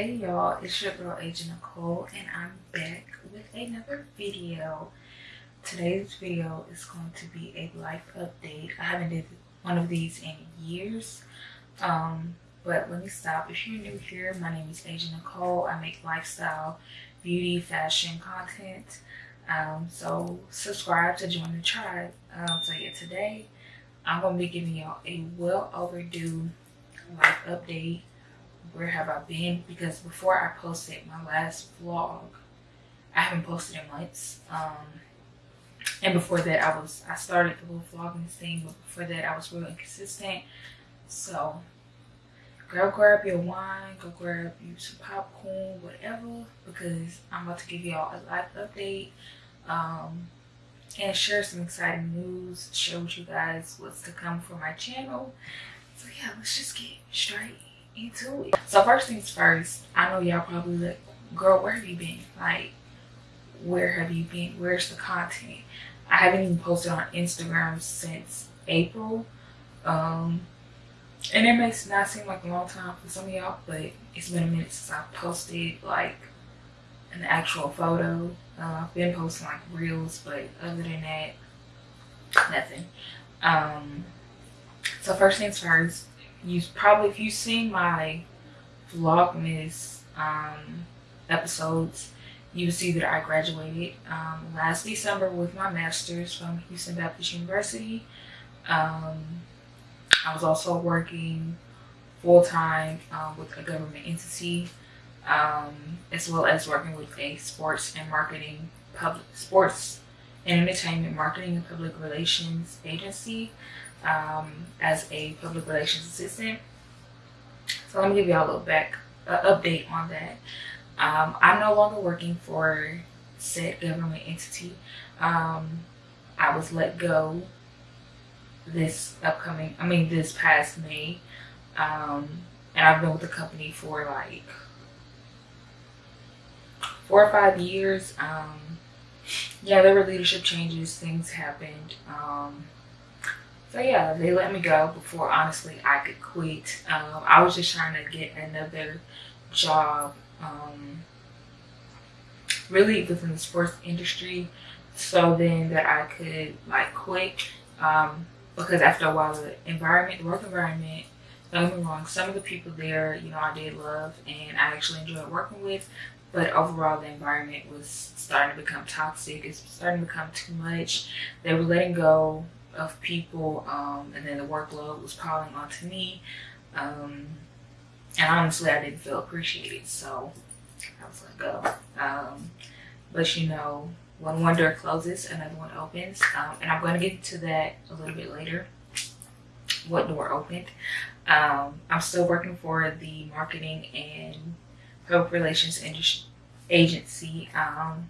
Hey y'all, it's your girl Agent Nicole and I'm back with another video. Today's video is going to be a life update. I haven't did one of these in years. Um, but let me stop. If you're new here, my name is Agent Nicole. I make lifestyle, beauty, fashion content. Um, so subscribe to join the tribe. Um, so yeah, today I'm gonna be giving y'all a well overdue life update. Where have I been? Because before I posted my last vlog, I haven't posted in months. Um, and before that, I was I started the whole vlogging thing, but before that, I was real inconsistent. So, go grab your wine, go grab you some popcorn, whatever, because I'm about to give y'all a life update um, and share some exciting news, with you guys what's to come for my channel. So yeah, let's just get straight into it. So first things first, I know y'all probably like, girl, where have you been? Like, where have you been? Where's the content? I haven't even posted on Instagram since April. Um, and it makes not seem like a long time for some of y'all, but it's been a minute since I posted like an actual photo. Uh, I've been posting like reels, but other than that, nothing. Um, so first things first, you probably if you've seen my vlogmas um, episodes, you see that I graduated um, last December with my master's from Houston Baptist University. Um, I was also working full time uh, with a government entity, um, as well as working with a sports and marketing public sports and entertainment marketing and public relations agency um, as a public relations assistant. So let me give you all a little back uh, update on that. Um, I'm no longer working for said government entity. Um, I was let go this upcoming, I mean this past May. Um, and I've been with the company for like four or five years. Um, yeah, there were leadership changes, things happened. So yeah, they let me go before honestly I could quit. Um, I was just trying to get another job, um, really within the sports industry, so then that I could like quit. Um, because after a while, the environment, the work environment, don't get me wrong, some of the people there, you know, I did love and I actually enjoyed working with, but overall the environment was starting to become toxic. It's starting to become too much. They were letting go of people, um, and then the workload was piling onto me. Um, and honestly, I didn't feel appreciated, so I was let go. Um, but you know, when one door closes, another one opens, um, and I'm going to get to that a little bit later. What door opened? Um, I'm still working for the marketing and public relations agency, um,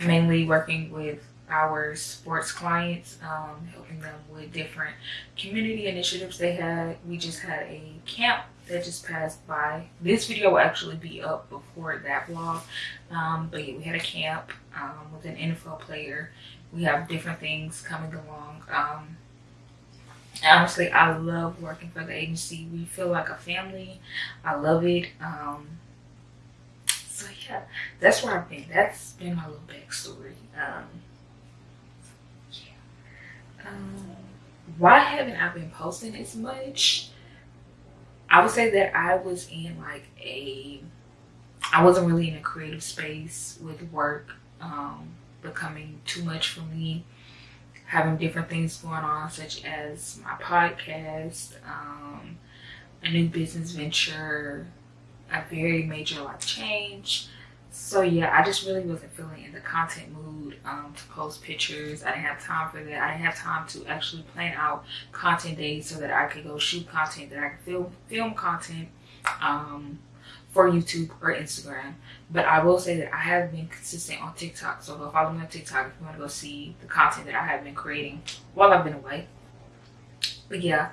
mainly working with our sports clients, um, helping them with different community initiatives they had. We just had a camp that just passed by. This video will actually be up before that vlog. Um, but yeah, we had a camp um, with an NFL player. We have different things coming along. Um, honestly, I love working for the agency. We feel like a family. I love it. Um, so yeah, that's where I've been. That's been my little backstory. Um, um, why haven't I been posting as much? I would say that I was in like a, I wasn't really in a creative space with work um, becoming too much for me. Having different things going on, such as my podcast, um, a new business venture, a very major life change, so yeah, I just really wasn't feeling in the content mood um, to post pictures. I didn't have time for that. I didn't have time to actually plan out content days so that I could go shoot content, that I could film, film content um, for YouTube or Instagram. But I will say that I have been consistent on TikTok. So go follow me on TikTok if you want to go see the content that I have been creating while I've been away. But yeah,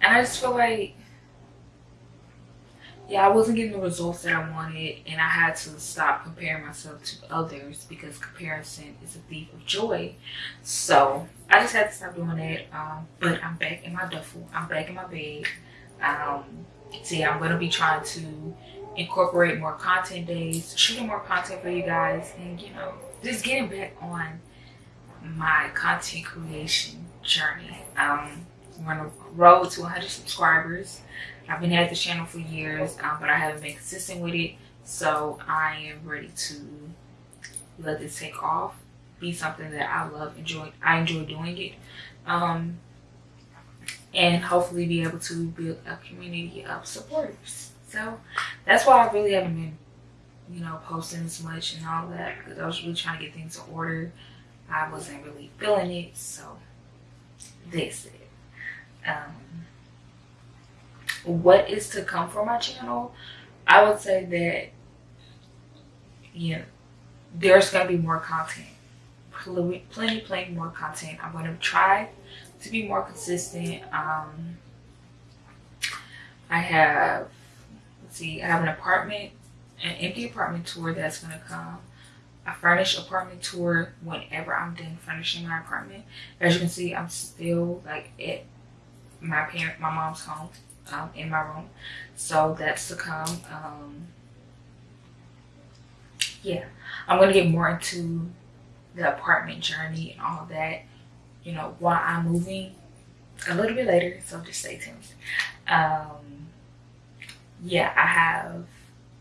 and I just feel like yeah, I wasn't getting the results that I wanted, and I had to stop comparing myself to others because comparison is a thief of joy. So I just had to stop doing that. Um, but I'm back in my duffel. I'm back in my bed. Um, so yeah, I'm going to be trying to incorporate more content days, shooting more content for you guys, and you know, just getting back on my content creation journey. Um, on a road to 100 subscribers. I've been at the channel for years, um, but I haven't been consistent with it. So I am ready to let this take off, be something that I love, enjoy. I enjoy doing it. Um, and hopefully be able to build a community of supporters. So that's why I really haven't been, you know, posting as much and all that because I was really trying to get things in order. I wasn't really feeling it, so this. Um, what is to come for my channel? I would say that, yeah, there's gonna be more content, plenty, plenty more content. I'm gonna try to be more consistent. Um, I have, let's see, I have an apartment, an empty apartment tour that's gonna come. A furnished apartment tour whenever I'm done furnishing my apartment. As you can see, I'm still like at my parent, my mom's home, um, in my room. So that's to come. Um, yeah, I'm gonna get more into the apartment journey and all that you know, while I'm moving a little bit later, so just stay tuned. Um, yeah, I have,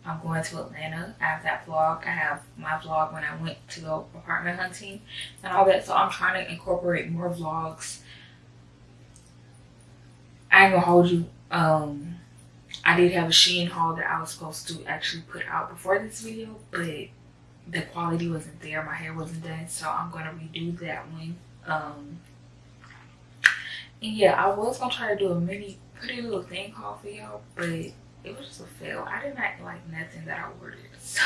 I'm going to Atlanta. I have that vlog. I have my vlog when I went to go apartment hunting and all that. So I'm trying to incorporate more vlogs. I ain't gonna hold you. Um, I did have a Shein haul that I was supposed to actually put out before this video, but the quality wasn't there. My hair wasn't done, so I'm gonna redo that one um, and yeah, I was gonna try to do a mini PrettyLittleThing haul for y'all, but it was just a fail. I did not like nothing that I ordered, so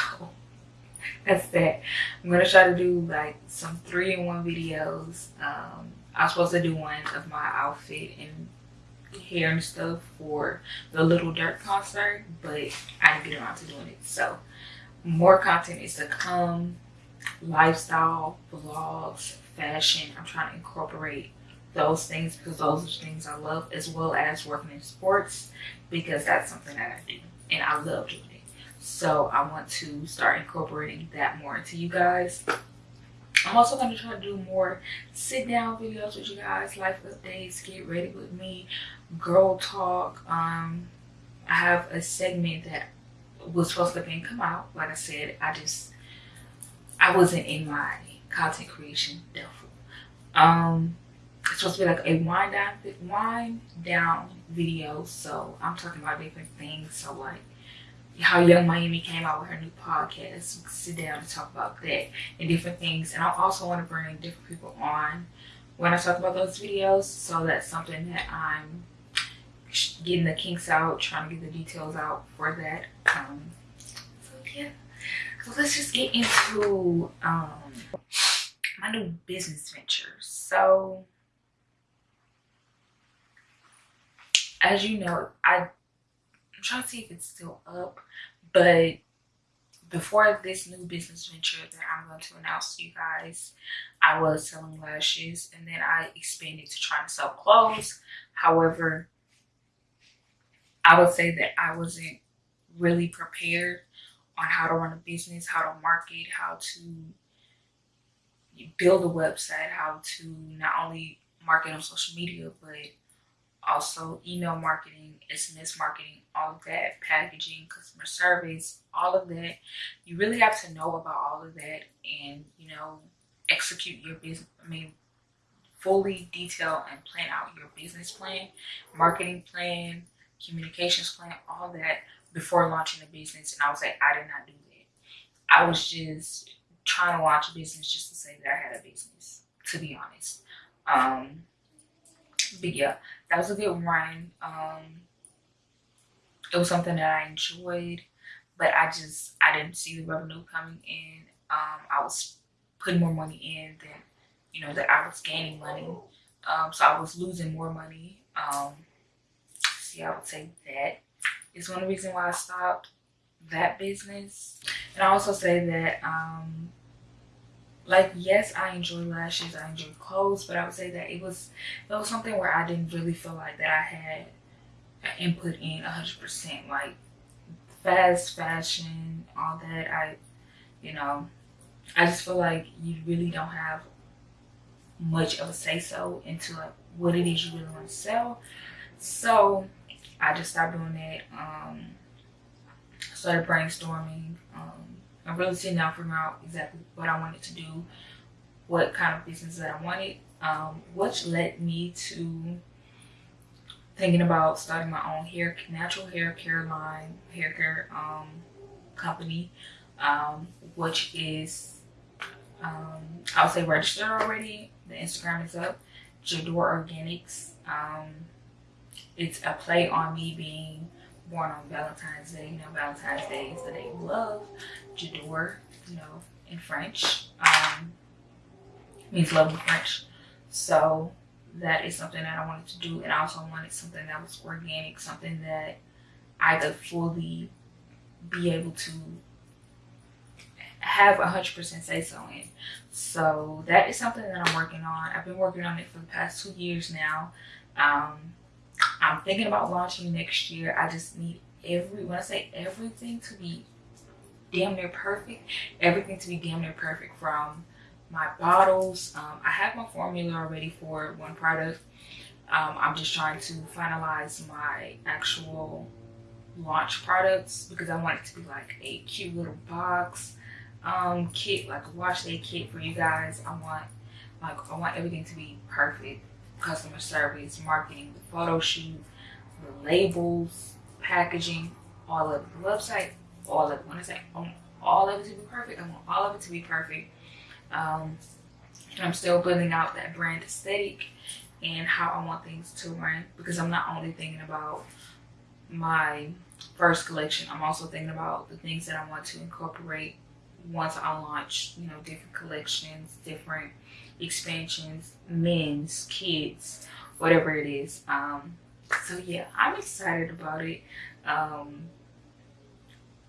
that's that. I'm gonna try to do like some three in one videos. Um, I was supposed to do one of my outfit and hair and stuff for the Lil Durk concert, but I didn't get around to doing it. So more content is to come, lifestyle vlogs, fashion. I'm trying to incorporate those things because those are things I love as well as working in sports because that's something that I do and I love doing it. So I want to start incorporating that more into you guys. I'm also going to try to do more sit down videos with you guys, life updates, get ready with me, girl talk. Um, I have a segment that was supposed to be come out. Like I said, I just, I wasn't in my content creation duffel. Um, it's supposed to be like a wind down, wind down video. So I'm talking about different things. So like how Yung Miami came out with her new podcast. We sit down and talk about that and different things. And I also want to bring different people on when I talk about those videos. So that's something that I'm getting the kinks out, trying to get the details out for that. Um, so yeah. So let's just get into um, my new business venture. So, as you know, I, I'm trying to see if it's still up, but before this new business venture that I'm going to announce to you guys, I was selling lashes and then I expanded to trying to sell clothes. However, I would say that I wasn't really prepared on how to run a business, how to market, how to build a website, how to not only market on social media, but also email marketing, SMS marketing, all of that, packaging, customer service, all of that. You really have to know about all of that and, you know, execute your business. I mean, fully detail and plan out your business plan, marketing plan, communications plan, all that before launching a business. And I was like, I did not do that. I was just trying to launch a business just to say that I had a business, to be honest. Um, but yeah, that was a good run. Um, it was something that I enjoyed, but I just, I didn't see the revenue coming in. Um, I was putting more money in than, you know, that I was gaining money. Um, so I was losing more money. Um, see, I would say that is one reason why I stopped that business. And I also say that, um, like, yes, I enjoy lashes, I enjoy clothes, but I would say that it was, it was something where I didn't really feel like that I had input in 100% like fast fashion, all that. I, you know, I just feel like you really don't have much of a say so into like what it is you really want to sell. So I just stopped doing that. Um, started brainstorming. Um, I'm really sitting down figuring out exactly what I wanted to do, what kind of business that I wanted, um, which led me to thinking about starting my own hair, natural hair care line, hair care um, company, um, which is, um, I would say registered already. The Instagram is up, J'adore Organics. Um, it's a play on me being born on Valentine's Day. You know, Valentine's Day is the day of love. J'adore, you know, in French, um, means love in French. So that is something that I wanted to do. And I also wanted something that was organic, something that I could fully be able to have a 100% say so in. So that is something that I'm working on. I've been working on it for the past two years now. Um, I'm thinking about launching next year. I just need every, when I say everything to be damn near perfect, everything to be damn near perfect from my bottles. Um, I have my formula already for one product. Um, I'm just trying to finalize my actual launch products because I want it to be like a cute little box um, kit, like a wash day kit for you guys. I want like I want everything to be perfect. Customer service, marketing, the photo shoot, the labels, packaging, all of the website, all of. When I say all of it to be perfect, I want all of it to be perfect. Um, I'm still building out that brand aesthetic and how I want things to run because I'm not only thinking about my first collection, I'm also thinking about the things that I want to incorporate once I launch, you know, different collections, different expansions, men's, kids, whatever it is. Um, so yeah, I'm excited about it. Um,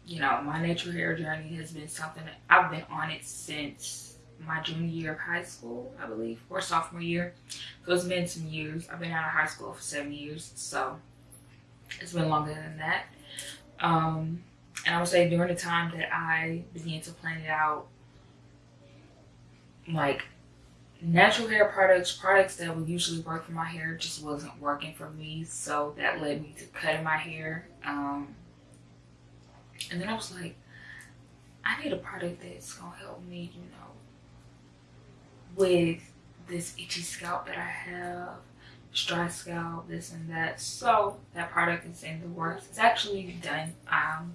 you know, my natural hair journey has been something I've been on it since my junior year of high school, I believe, or sophomore year. So it's been some years. I've been out of high school for seven years, so it's been longer than that. Um, and I would say during the time that I began to plan it out, like natural hair products, products that would usually work for my hair just wasn't working for me. So that led me to cutting my hair. Um, and then I was like, I need a product that's gonna help me, you know, with this itchy scalp that I have, dry scalp, this and that. So that product is in the works. It's actually done. Um,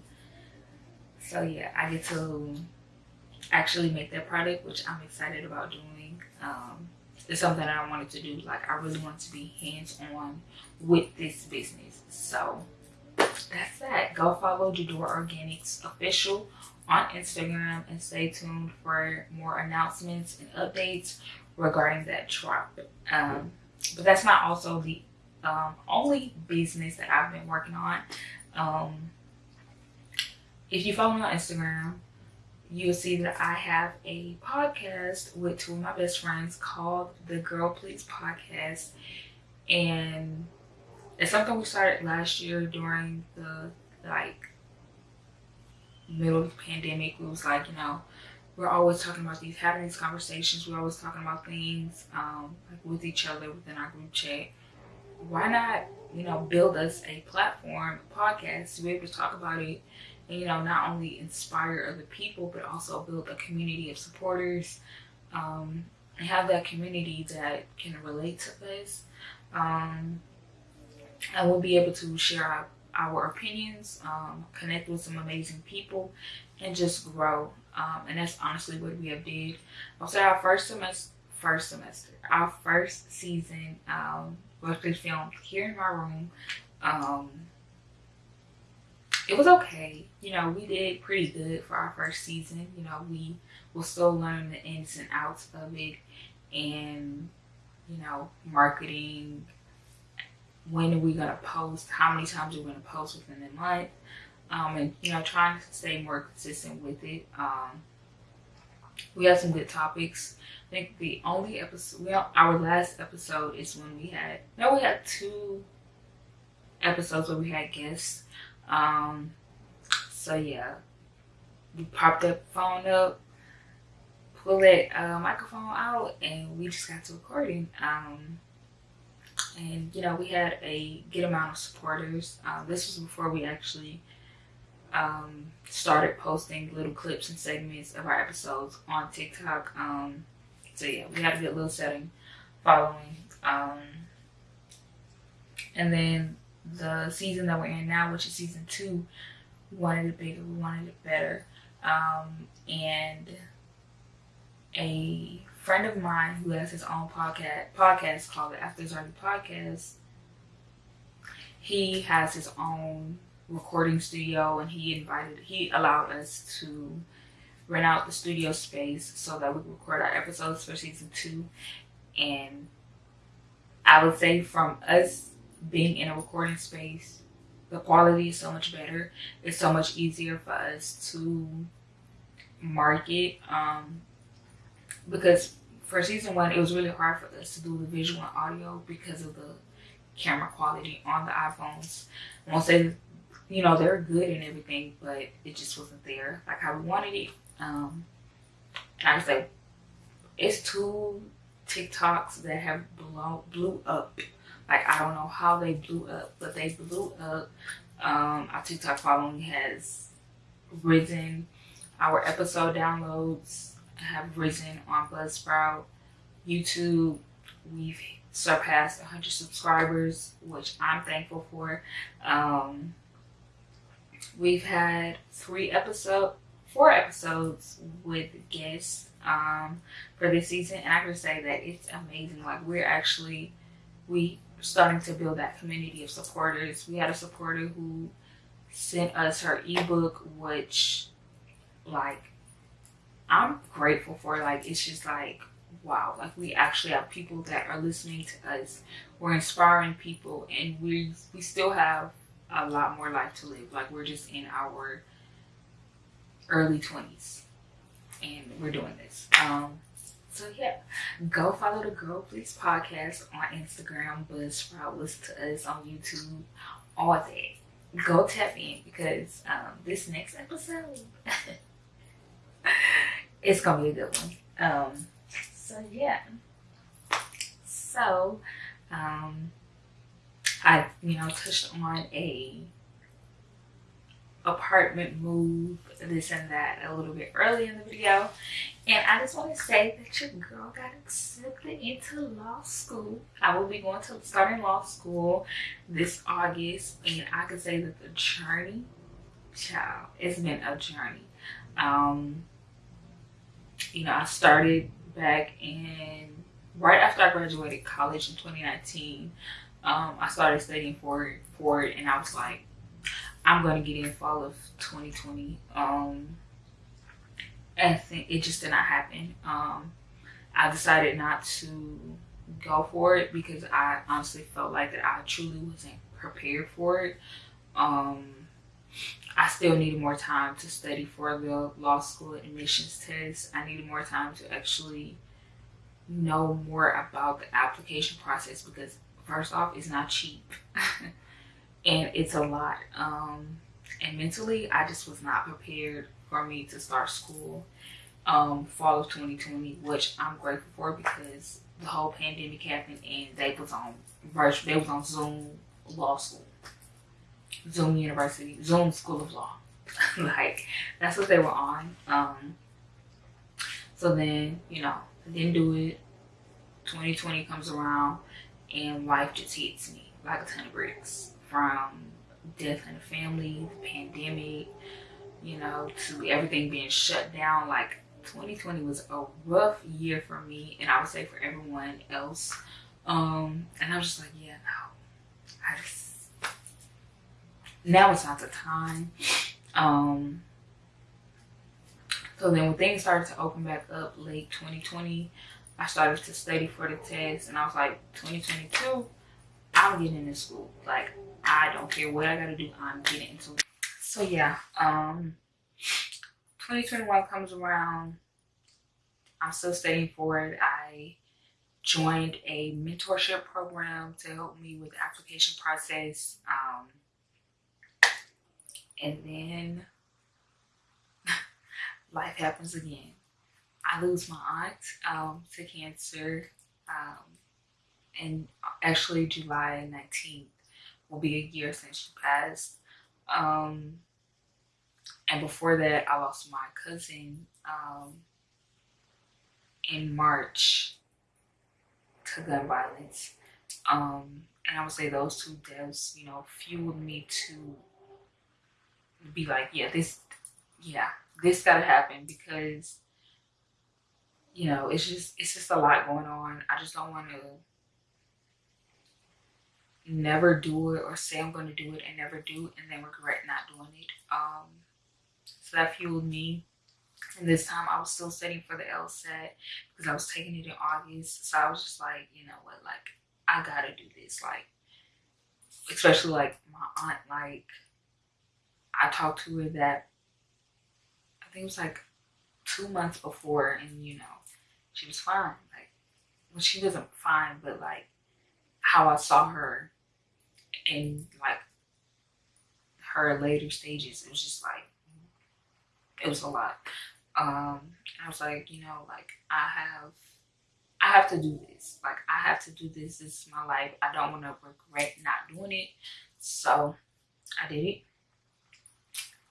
so yeah, I get to actually make that product, which I'm excited about doing. Um, it's something I wanted to do. Like I really want to be hands-on with this business. So that's that. Go follow J'adore Organics official on Instagram and stay tuned for more announcements and updates regarding that drop. Um, but that's not also the um, only business that I've been working on. Um, if you follow me on Instagram, you'll see that I have a podcast with two of my best friends called the Girl Please Podcast. And it's something we started last year during the like middle of the pandemic, we was like, you know, we're always talking about these, having these conversations. We're always talking about things um, like with each other within our group chat. Why not, you know, build us a platform, a podcast to be able to talk about it you know, not only inspire other people, but also build a community of supporters um, and have that community that can relate to us. Um, and we'll be able to share our our opinions, um, connect with some amazing people, and just grow. Um, and that's honestly what we have did. Say our first semester, first semester, our first season um, was filmed here in my room. Um, it was okay. You know, we did pretty good for our first season. You know, we will still learn the ins and outs of it and, you know, marketing, when are we going to post, how many times are we going to post within the month, um, and, you know, trying to stay more consistent with it. Um, we had some good topics. I think the only episode, well, our last episode is when we had, no, we had two, episodes where we had guests. Um, so yeah, we popped the phone up, pull that uh, microphone out, and we just got to recording. Um, and you know, we had a good amount of supporters. Um, this was before we actually um, started posting little clips and segments of our episodes on TikTok. Um, so yeah, we had a good little setting following. Um, and then the season that we're in now, which is season two, we wanted it bigger, we wanted it better. Um, and a friend of mine who has his own podcast podcast called the After Zardy Podcast, he has his own recording studio and he invited he allowed us to rent out the studio space so that we could record our episodes for season two. And I would say from us being in a recording space, the quality is so much better. It's so much easier for us to market. Um, because for season one, it was really hard for us to do the visual and audio because of the camera quality on the iPhones. I won't say, you know, they're good and everything, but it just wasn't there like how we wanted it. Um, and I would say it's two TikToks that have blown blew up like I don't know how they blew up, but they blew up. Um, our TikTok following has risen. Our episode downloads have risen on Buzzsprout, YouTube. We've surpassed 100 subscribers, which I'm thankful for. Um, we've had three episode, four episodes with guests um, for this season, and I can say that it's amazing. Like we're actually we starting to build that community of supporters. We had a supporter who sent us her ebook, which, like, I'm grateful for. Like, it's just like, wow, like, we actually have people that are listening to us. We're inspiring people, and we we still have a lot more life to live. Like, we're just in our early 20s, and we're doing this. Um, so yeah, go follow the Girl Please podcast on Instagram, Buzzsprout, listen to us on YouTube, all that. Go tap in because um, this next episode, it's gonna be a good one. Um, so yeah, so um, I you know touched on a apartment move, this and that a little bit early in the video. And I just want to say that your girl got accepted into law school. I will be going to starting law school this August, and I can say that the journey, child, it's been a journey. Um, you know, I started back in right after I graduated college in 2019. Um, I started studying for it, for it, and I was like, I'm gonna get in fall of 2020. Um, it just did not happen. Um, I decided not to go for it because I honestly felt like that I truly wasn't prepared for it. Um, I still needed more time to study for the law school admissions test. I needed more time to actually know more about the application process because first off, it's not cheap. and it's a lot. Um, and mentally, I just was not prepared for me to start school um, fall of 2020, which I'm grateful for because the whole pandemic happened and they was on virtual, they was on Zoom law school, Zoom University, Zoom School of Law. like that's what they were on. Um, so then, you know, I didn't do it. 2020 comes around and life just hits me like a ton of bricks from death in the family, pandemic, you know, to everything being shut down. Like 2020 was a rough year for me, and I would say for everyone else. Um, and I was just like, yeah, no, I just now it's not the time. Um, so then when things started to open back up late 2020, I started to study for the test, and I was like, 2022, I'm getting into school. Like I don't care what I gotta do, I'm getting into it. So yeah, um, 2021 comes around. I'm still studying for it. I joined a mentorship program to help me with the application process. Um, and then life happens again. I lose my aunt um, to cancer. Um, and actually July 19th will be a year since she passed. Um, and before that, I lost my cousin um, in March to gun violence. Um, and I would say those two deaths, you know, fueled me to be like, yeah, this, yeah, this gotta happen because, you know, it's just, it's just a lot going on. I just don't want to never do it or say I'm going to do it and never do and then regret not doing it. Um, so that fueled me. And this time I was still studying for the LSAT because I was taking it in August. So I was just like, you know what, like, I gotta do this. Like, especially like my aunt, like, I talked to her that I think it was like two months before, and you know, she was fine. Like, well, she wasn't fine, but like how I saw her in like her later stages, it was just like it was a lot. Um, I was like, you know, like I have, I have to do this. Like I have to do this. This is my life. I don't want to regret not doing it. So I did it.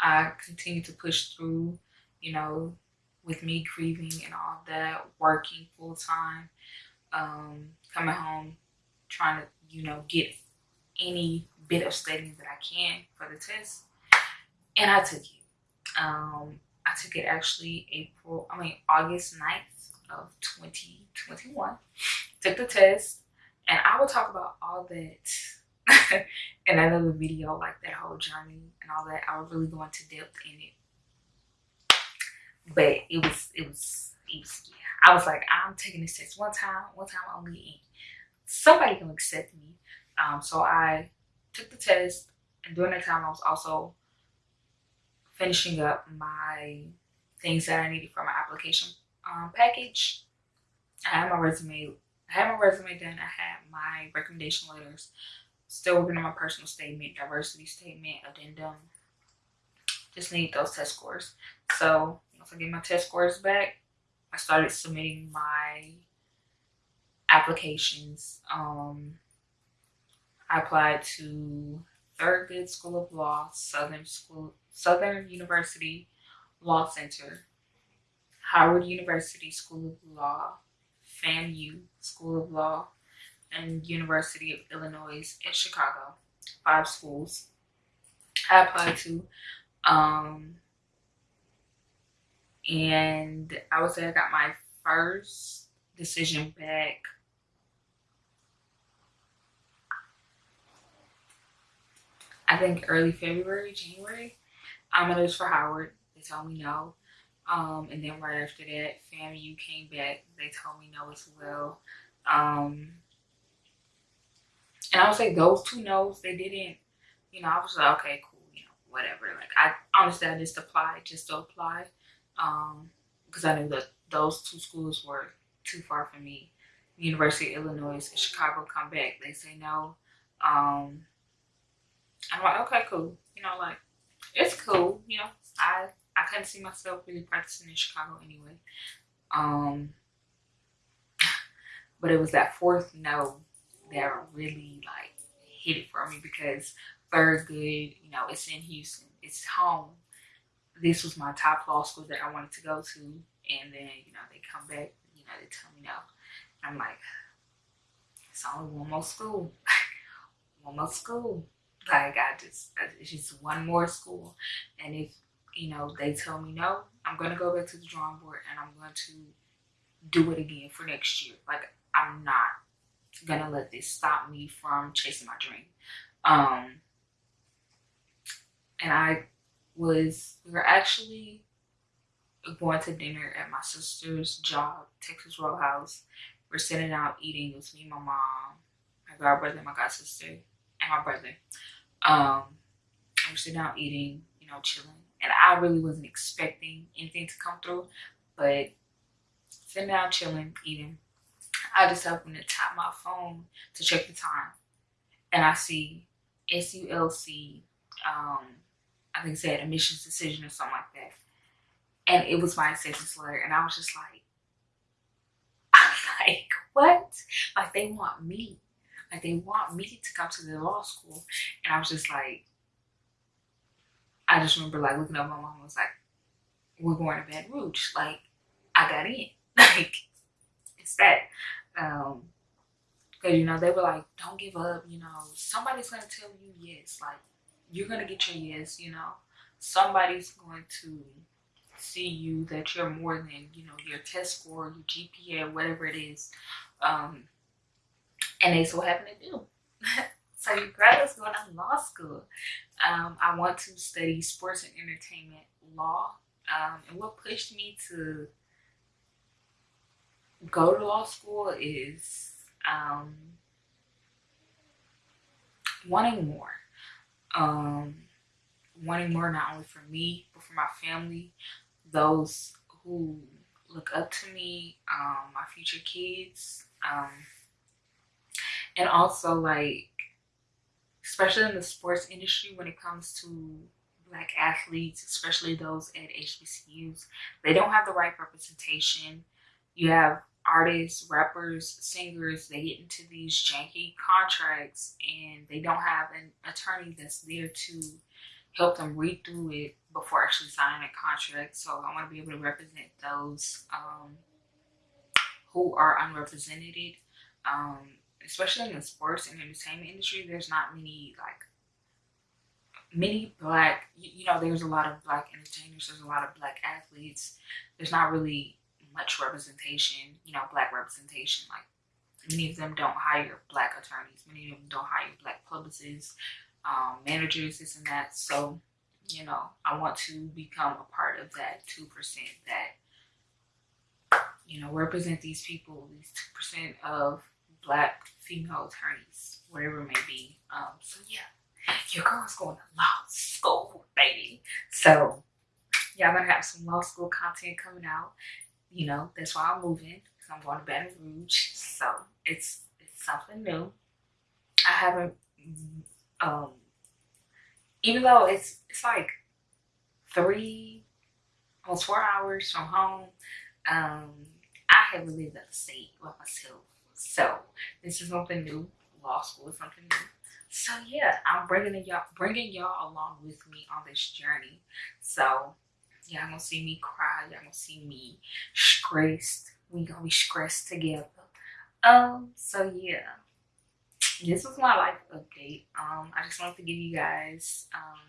I continued to push through, you know, with me grieving and all that, working full time, um, coming home, trying to, you know, get any bit of studying that I can for the test. And I took it. Um, I took it actually April, I mean, August 9th of 2021. Took the test. And I will talk about all that in another video, like that whole journey and all that. I was really going to depth in it. But it was, it was, it was, yeah. I was like, I'm taking this test one time, one time only. Somebody can accept me. Um, so I took the test. And during that time, I was also finishing up my things that I needed for my application um, package. I had my resume, I had my resume done. I had my recommendation letters. Still working on my personal statement, diversity statement, addendum. Just need those test scores. So once I get my test scores back, I started submitting my applications. Um, I applied to Thurgood School of Law, Southern School, Southern University Law Center, Howard University School of Law, FAMU School of Law, and University of Illinois at Chicago. Five schools I applied to. Um, and I would say I got my first decision back I think early February, January. Um, it was for Howard. They told me no. Um, and then right after that, FAMU came back. They told me no as well. Um, and I would say those two no's, they didn't, you know, I was like, okay, cool, you know, whatever. Like, I honestly, I just applied just to apply. Um, because I knew that those two schools were too far for me. University of Illinois and Chicago come back. They say no. Um, I'm like, okay, cool. You know, like it's cool. You know, I I couldn't see myself really practicing in Chicago anyway. Um, but it was that fourth no that really like hit it for me because third Thurgood, you know, it's in Houston, it's home. This was my top law school that I wanted to go to, and then you know they come back, you know, they tell me no. I'm like, it's only one more school, one more school like I just, it's just one more school. And if, you know, they tell me no, I'm going to go back to the drawing board and I'm going to do it again for next year. Like I'm not going to let this stop me from chasing my dream. Um, and I was, we were actually going to dinner at my sister's job, Texas Roadhouse. We're sitting out eating. It was me, my mom, my god brother, my god sister, and my brother. Um, I'm sitting down eating, you know, chilling. And I really wasn't expecting anything to come through, but sitting down, chilling, eating. I just happen to tap my phone to check the time, and I see SULC. Um, I think it said admissions decision or something like that, and it was my acceptance letter, and I was just like, I'm like, what? Like they want me, like they want me to come to the law school, and I was just like, I just remember like looking up my mom was like, we're going to Baton Rouge, like I got in, like it's that. Um, Cause you know, they were like, don't give up, you know, somebody's gonna tell you yes, like you're gonna get your yes, you know. Somebody's going to see you that you're more than, you know, your test score, your GPA, whatever it is. Um and they so happen to do. so graduates going to law school. Um, I want to study sports and entertainment law. Um, and what pushed me to go to law school is um, wanting more. Um, wanting more not only for me, but for my family, those who look up to me, um, my future kids, um, and also like, especially in the sports industry when it comes to black athletes, especially those at HBCUs, they don't have the right representation. You have artists, rappers, singers, they get into these janky contracts and they don't have an attorney that's there to help them read through it before actually signing a contract. So I want to be able to represent those um, who are unrepresented, um, especially in the sports and entertainment industry. There's not many like many black, you know, there's a lot of black entertainers, there's a lot of black athletes. There's not really much representation, you know, black representation. Like many of them don't hire black attorneys, many of them don't hire black publicists, um, managers, this and that. So, you know, I want to become a part of that 2% that, you know, represent these people, these 2% of black female attorneys, whatever it may be. Um, so yeah, your girl's going to law school, baby. So yeah, I'm gonna have some law school content coming out you know, that's why I'm moving I'm going to Baton Rouge. So it's it's something new. I haven't, um, even though it's it's like three, almost four hours from home. Um, I haven't lived at the state by myself, so this is something new. Law school is something new. So yeah, I'm bringing y'all bringing y'all along with me on this journey. So Y'all gonna see me cry. Y'all gonna see me stressed. We gonna be stressed together. Um, so yeah. This was my life update. Um, I just wanted to give you guys um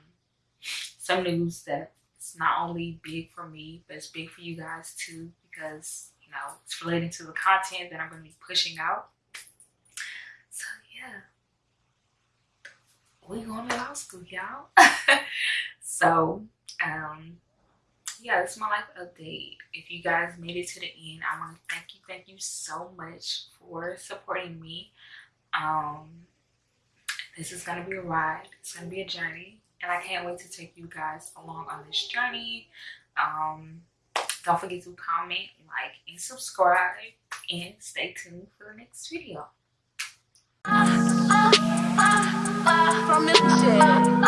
some news that it's not only big for me, but it's big for you guys too, because you know it's relating to the content that I'm gonna be pushing out. So yeah. We going to law school, y'all. so um yeah, this is my life update. If you guys made it to the end, I want to thank you, thank you so much for supporting me. Um, this is gonna be a ride. It's gonna be a journey, and I can't wait to take you guys along on this journey. Um, don't forget to comment, like, and subscribe, and stay tuned for the next video. Ah, ah, ah, from